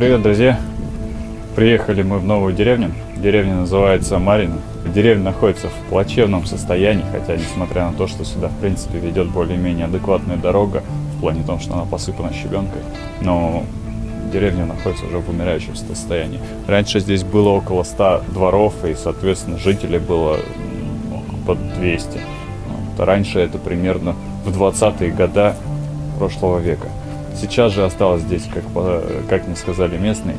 Привет, друзья! Приехали мы в новую деревню. Деревня называется Марина. Деревня находится в плачевном состоянии, хотя несмотря на то, что сюда в принципе ведет более-менее адекватная дорога, в плане том, что она посыпана щебенкой, но деревня находится уже в умирающем состоянии. Раньше здесь было около 100 дворов, и, соответственно, жителей было ну, под 200. Вот. Раньше это примерно в 20-е годы прошлого века. Сейчас же осталось здесь, как, как мне сказали местные,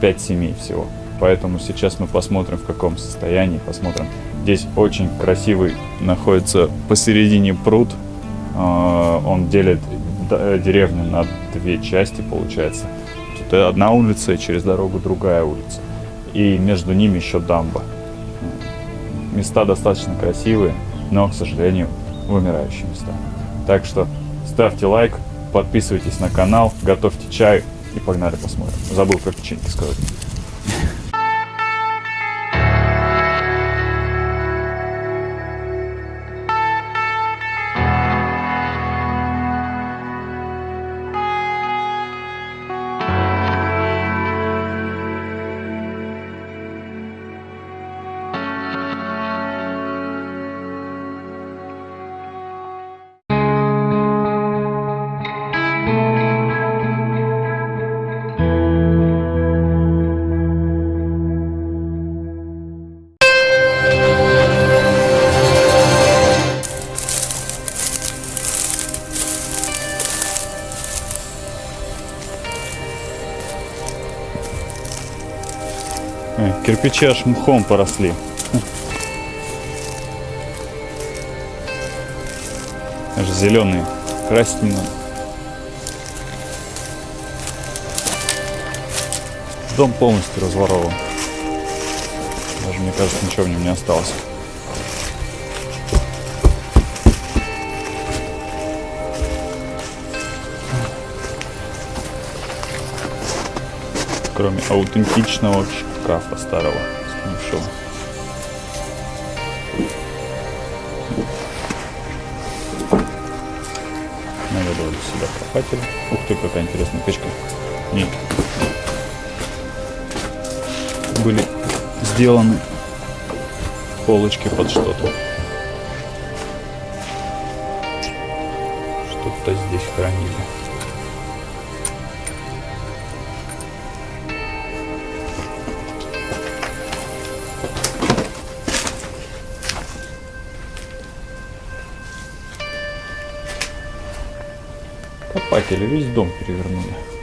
5 семей всего. Поэтому сейчас мы посмотрим, в каком состоянии, посмотрим. Здесь очень красивый находится посередине пруд. А, он делит деревню на две части, получается. Тут одна улица и через дорогу другая улица. И между ними еще дамба. Места достаточно красивые, но, к сожалению, вымирающие места. Так что ставьте лайк, подписывайтесь на канал, готовьте чай и погнали посмотрим. Забыл про печеньки сказать. Кирпичи аж мхом поросли. Аж зеленые. Красить не надо. Дом полностью разворован. Даже, мне кажется, ничего в нем не осталось. Кроме аутентичного шкафа старого, сгнившего. Наведывали сюда копатели. Ух ты, какая интересная печка. Нет. Были сделаны полочки под что-то. Что-то здесь хранили. Копатели весь дом перевернули.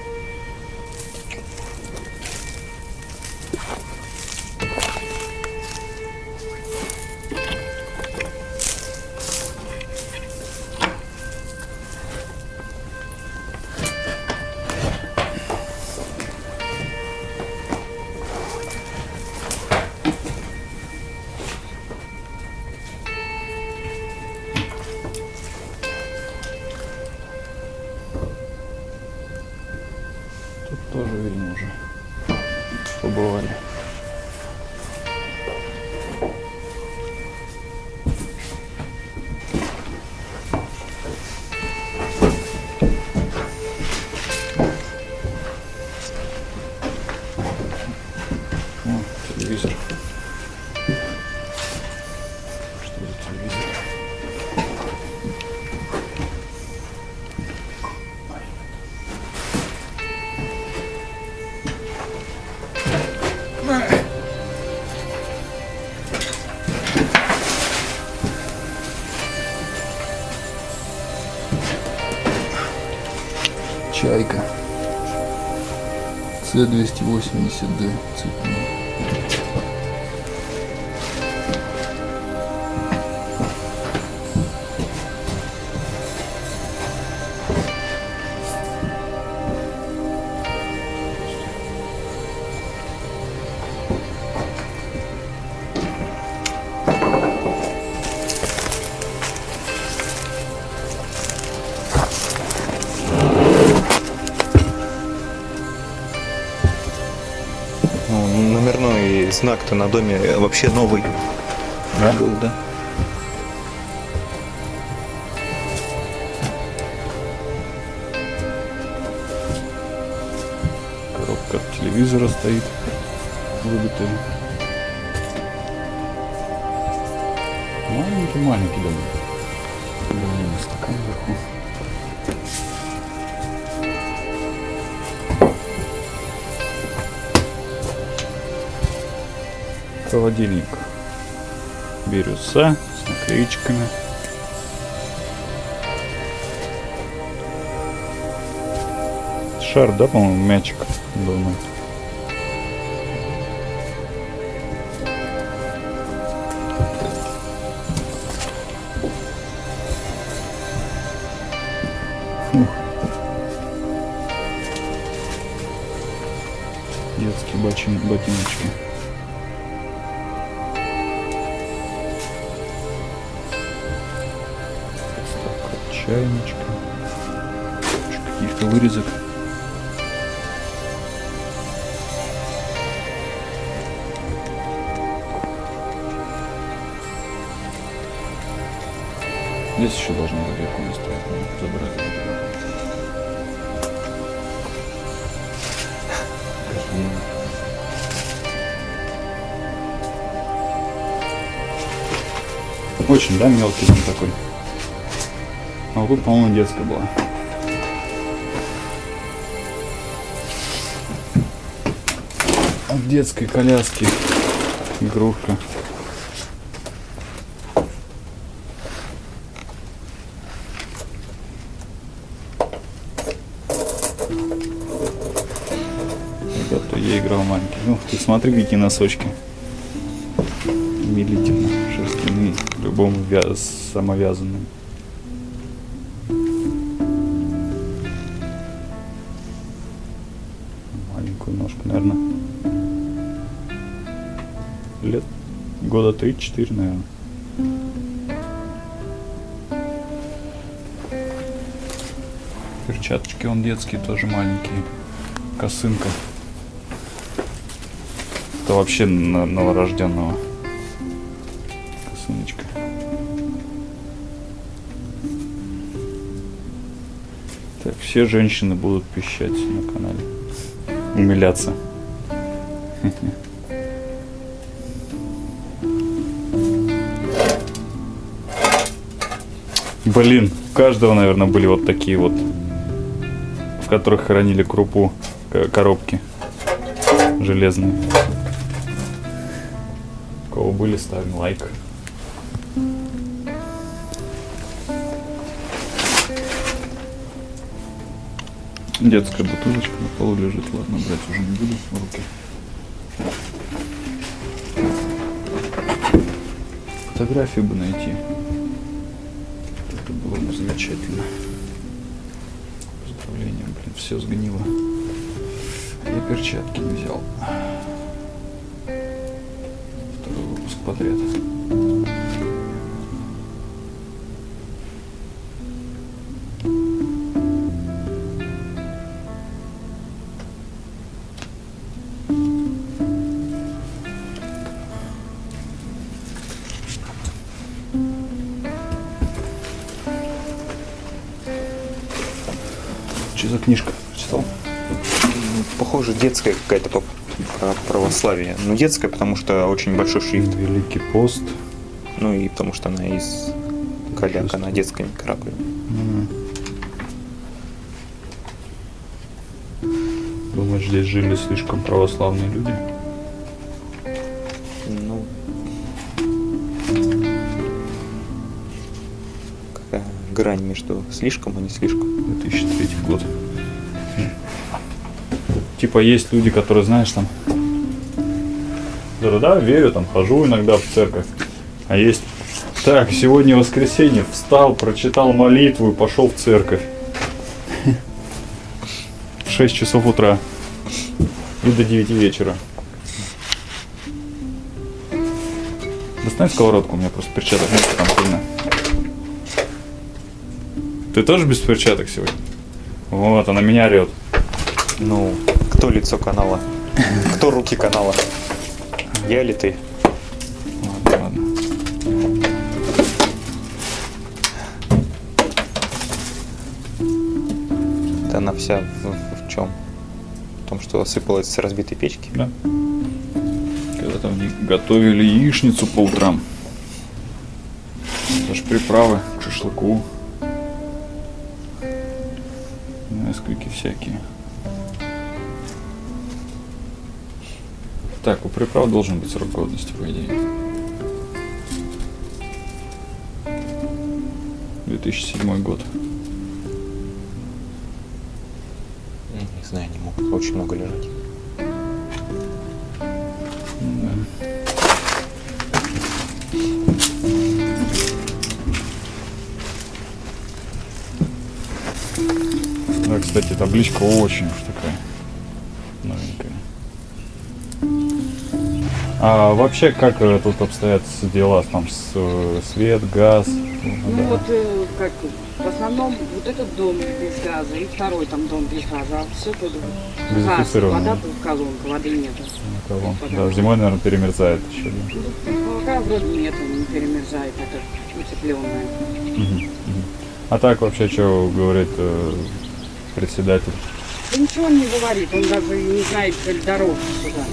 Чайка. С-280D цепной. Знак-то на доме вообще новый да? был, да? Коробка телевизора стоит. Выбитый. Маленький-маленький домик. Блин, стакан вверху. Холодильник. Бирюса с наклеечками. Шар, да, по-моему, мячик дома. Здесь еще быть икона стоять, но забрали. Очень, да, мелкий дом такой. А вот по-моему, детская была. От детской коляски игрушка. Когда-то я играл маленький. Ну, ты смотри, какие носочки. Умилительно. Шерстяные. Любому вя- самовязанным. Маленькую ножку, наверное. Лет года 3-4, наверное. Перчаточки он детские, тоже маленькие. Косынка. Это вообще новорожденного. Косыночка. Так, все женщины будут пищать на канале. Умиляться. Блин, у каждого, наверное, были вот такие вот, которых хранили крупу, к- коробки железные. У кого были, ставим лайк. Детская бутылочка на полу лежит. Ладно, брать уже не буду в руки. Фотографию бы найти. Это было бы замечательно. Все сгнило. Я перчатки не взял. Второй выпуск подряд. За книжка? Читал? Похоже, детская какая-то по про православие. Ну, детская, потому что очень большой шрифт. Великий пост. Ну и потому что она из коляка на детской каракуле. М. Думаешь, здесь жили слишком православные люди? Грань между слишком и не слишком. 2003 год. Типа есть люди, которые, знаешь, там... Да-да-да, верю, там, хожу иногда в церковь. А есть... Так, сегодня воскресенье, встал, прочитал молитву и пошел в церковь. В 6 часов утра. И до 9 вечера. Достань сковородку, у меня просто перчаток нет, там Ты тоже без перчаток сегодня? Вот, она меня орет. Ну, кто лицо канала? Кто руки канала? Я или ты? Ладно, ладно. Да она вся в, в чем? том, что осыпалось с разбитой печки. Да. Когда там готовили яичницу по утрам. Даже приправы к шашлыку. Несколько всякие. Так, у приправ должен быть срок годности, по идее. 2007 год. Не знаю, не могут очень много лежать. Табличка очень уж такая новенькая. А вообще, как э, тут обстоят дела? Там с, э, свет, газ? Ну Да. вот э, как в основном вот этот дом без газа и второй там дом без газа, а все тут газ, вода тут колонка, воды нету. Кого? Да, зимой, наверное, перемерзает еще. Да? Ну, Пока вроде нету, не перемерзает, это утепленное. Мгм. А так вообще, что говорит председатель? Да ничего он не говорит, он даже не знает цель дорог сюда.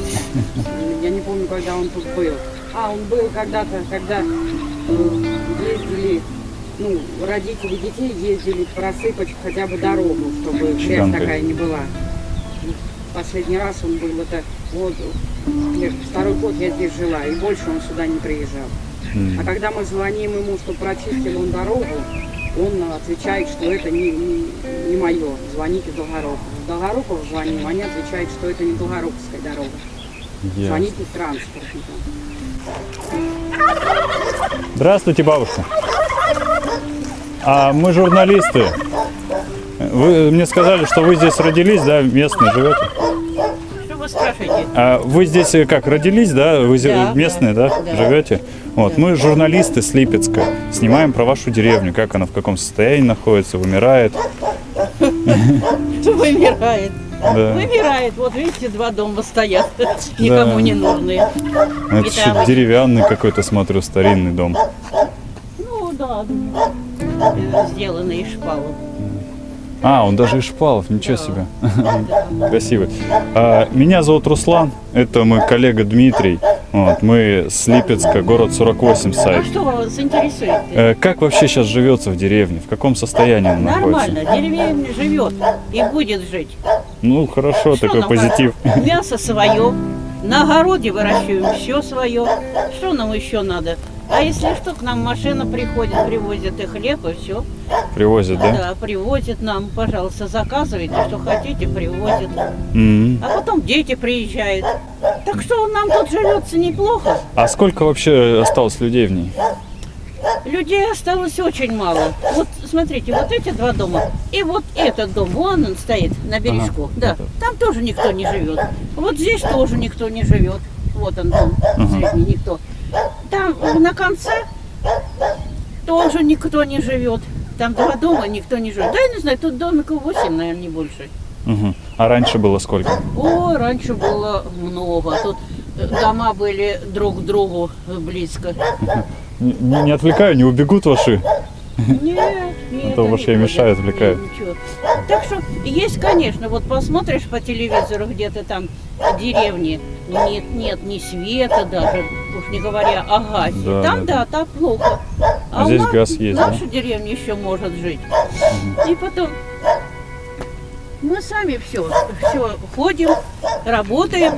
Я не помню, когда он тут был. А, он был когда-то, когда э, ездили, ну, родители детей ездили просыпать хотя бы дорогу, чтобы грязь такая не была. Последний раз он был, это вот, второй год я здесь жила, и больше он сюда не приезжал. А когда мы звоним ему, что прочистил он дорогу, он отвечает, что это не, не, не мое. Звоните в Долгоруков. Звоним, они отвечают, что это не Долгоруковская дорога. ясно. Звоните в транспортникам. Здравствуйте, бабушка. А мы журналисты. Вы мне сказали, что вы здесь родились, да, местные живете? Вы спрашиваете? А вы здесь э, как, родились, да? Вы Да, местные, да, да. живете? Вот, мы журналисты с Липецка. Снимаем про вашу деревню, как она в каком состоянии находится, вымирает. Вымирает. Да. Вымирает. Вот видите, два дома стоят. Никому не нужные. Это еще деревянный какой-то, смотрю, старинный дом. Ну да, э, сделанные из шпалов. А, он даже из шпалов, ничего себе. Красивый. А, меня зовут Руслан, это мой коллега Дмитрий. Вот, мы с Липецка, город 48 А сайт. что вас интересует? Э, как вообще сейчас живется в деревне? В каком состоянии она находится? Нормально, деревня живет и будет жить. Ну, хорошо, Что такой позитив. надо? Мясо свое, на огороде выращиваем все свое. Что нам еще надо? А если что, к нам машина приходит, привозит и хлеб, и все. Привозят, да? Да, привозят нам, пожалуйста, заказывайте, что хотите, привозят. М. А потом дети приезжают. Так что нам тут живется неплохо. А сколько вообще осталось людей в ней? Людей осталось очень мало. Вот смотрите, вот эти два дома и вот этот дом, вон он стоит на бережку. Да, там тоже никто не живет. Вот здесь тоже никто не живет. Вот он дом, средний никто. Там на конце тоже никто не живет. Там два дома, никто не живет. Да, я не знаю, тут домиков 8, наверное, не больше. Мгм. А раньше было сколько? О, раньше было много. Тут э, дома были друг к другу близко. Не, не- отвлекаю, не убегут ваши? Нет, нет. А то ходят. мешают, отвлекают. Нет, ничего. Так что есть, конечно, вот посмотришь по телевизору где-то там деревни, нет, нет ни света даже, уж не говоря о газе. Да, там да, да, там плохо. А у здесь нас- газ есть, да? Наша деревня еще может жить. И потом мы сами все, все ходим, работаем,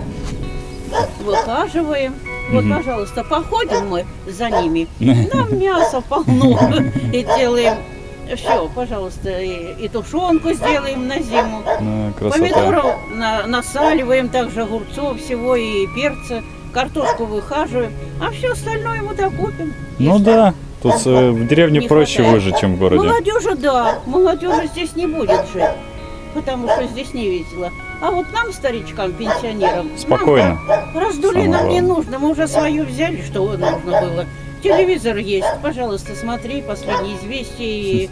выхаживаем. Вот, Мгм. пожалуйста, походим мы за ними. Нам мяса полно. И делаем все, пожалуйста, и, и тушенку сделаем на зиму. Ну, красота. Помидоров на- насаливаем, также огурцов всего и перца. Картошку выхаживаем, а все остальное мы докупим. Ну Если да, тут э, в деревне Не проще хватает. выжить, чем в городе. Молодежи, да, молодежи здесь не будет жить, потому что здесь не весело. А вот нам, старичкам, пенсионерам, нам Спокойно. раздули Самое нам не главное. нужно, мы уже свою взяли, что нужно было. Телевизор есть, пожалуйста, смотри последние известия. И,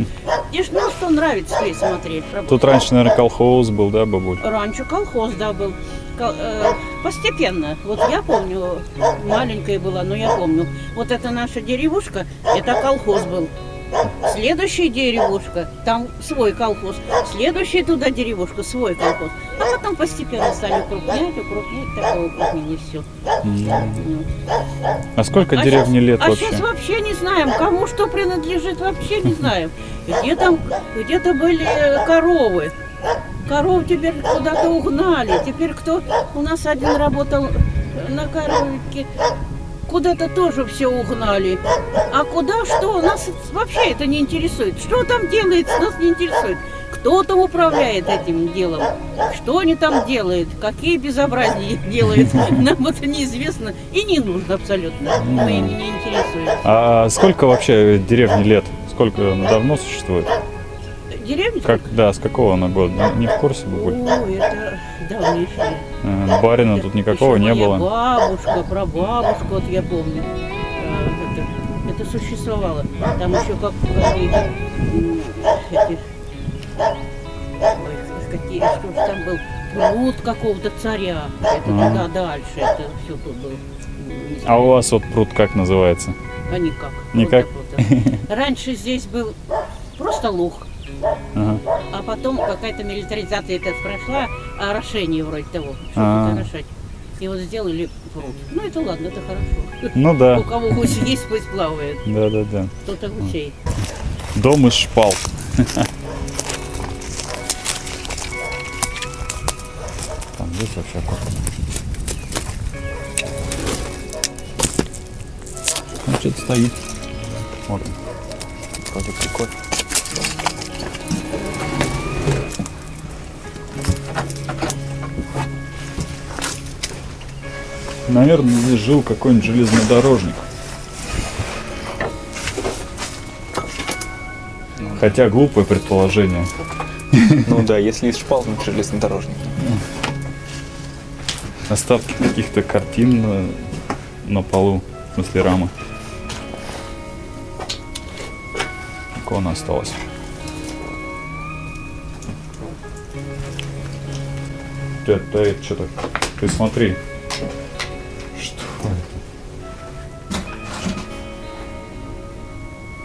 и ж, ну, что нравится, и смотреть. Тут раньше, наверное, колхоз был, да, бабуль? Раньше колхоз, да, был. Кол- э, постепенно. Вот я помню, маленькая была, но я помню. Вот это наша деревушка, это колхоз был. Следующая деревушка, там свой колхоз. Следующая туда деревушка, свой колхоз. А потом постепенно стали укрупнять, укрупнять, такое укрупнение все. А сколько А деревне щас- лет а вообще? сейчас вообще не знаем, кому что принадлежит, вообще не знаем. Где там, где-то были э, коровы. Коров теперь куда-то угнали. Теперь кто у нас один работал на коровке, куда-то тоже все угнали. А куда что, нас вообще это не интересует. Что там делается, нас не интересует. Кто там управляет этим делом? Что они там делают? Какие безобразия делают? Нам это неизвестно и не нужно абсолютно. Мы ими не интересуемся. А сколько вообще деревне лет? Сколько она давно существует? Деревня? Как, да, с какого она года? Не- Не в курсе, бабуль? Ой, это давнейшее. Э, Барина тут никакого не было. бабушка, прабабушка, вот я помню. э, Это, это существовало. Там еще как эти, какие, что же там был, пруд какого-то царя. Это Ага. туда дальше, это все тут было. А у вас вот пруд как называется? А никак. Никак? Раньше здесь был просто луг, Ага. а потом какая-то милитаризация это прошла, орошение вроде того, А. чтобы орошать. И вот сделали пруд. Ну это ладно, это хорошо. Ну да, У кого гусь есть, пусть плавает. да, да, да. Кто-то гусей. Дом из шпал. здесь вообще аккуратно. Ну, что-то стоит. Вот. Вроде прикольно. Наверное, здесь жил какой-нибудь железнодорожник. Хотя глупое предположение. Ну да, если из шпал, ну железнодорожник. Остатки каких-то картин на, на полу, в смысле рамы. Икона осталась. Это, это что так? Ты смотри. Что это?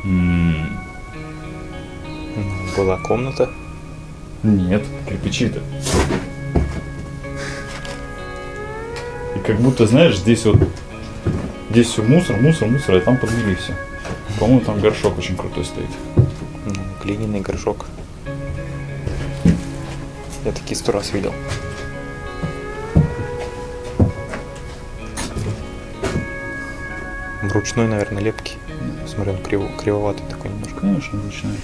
М, Была комната. Нет, кирпичи-то. Как будто, знаешь, здесь вот здесь все мусор, мусор, мусор, а там подмели все. По-моему, там горшок очень крутой стоит. Ну, глиняный горшок. Я такие сто раз видел. Ручной, наверное, лепки. Смотри, он криво, кривоватый такой немножко. Конечно, ручной.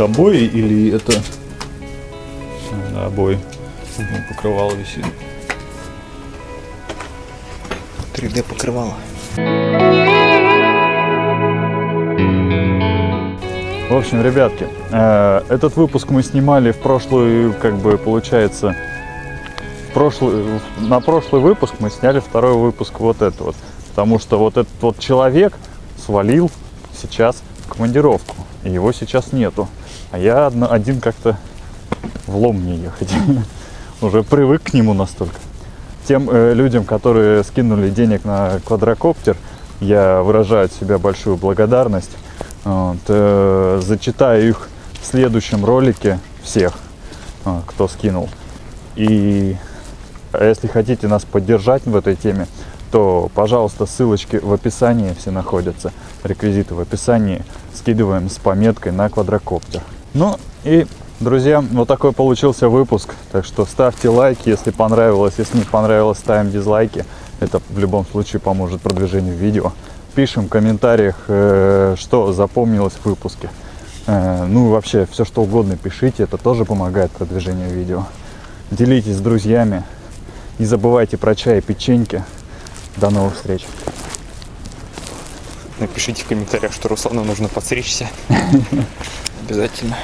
Обои или это... Да, обои. Ну, покрывало висит. 3D покрывало. В общем, ребятки, э, этот выпуск мы снимали в прошлую, как бы получается, в прошлый, на прошлый выпуск мы сняли второй выпуск вот это вот. Потому что вот этот вот человек свалил сейчас в командировку. И его сейчас нету. А я один как-то влом мне ехать. Уже привык к нему настолько. Тем э, людям, которые скинули денег на квадрокоптер, я выражаю от себя большую благодарность. Вот, э, зачитаю их в следующем ролике всех, э, кто скинул. И если хотите нас поддержать в этой теме, то, пожалуйста, ссылочки в описании все находятся, реквизиты в описании. Скидываем с пометкой на квадрокоптер. Ну и, друзья, вот такой получился выпуск. Так что ставьте лайки, если понравилось. Если не понравилось, ставим дизлайки. Это в любом случае поможет продвижению видео. Пишем в комментариях, э, что запомнилось в выпуске. Э, ну и вообще, все что угодно пишите, это тоже помогает продвижению видео. Делитесь с друзьями. Не забывайте про чай и печеньки. До новых встреч. Напишите в комментариях, что Руслану нужно подстричься. Обязательно.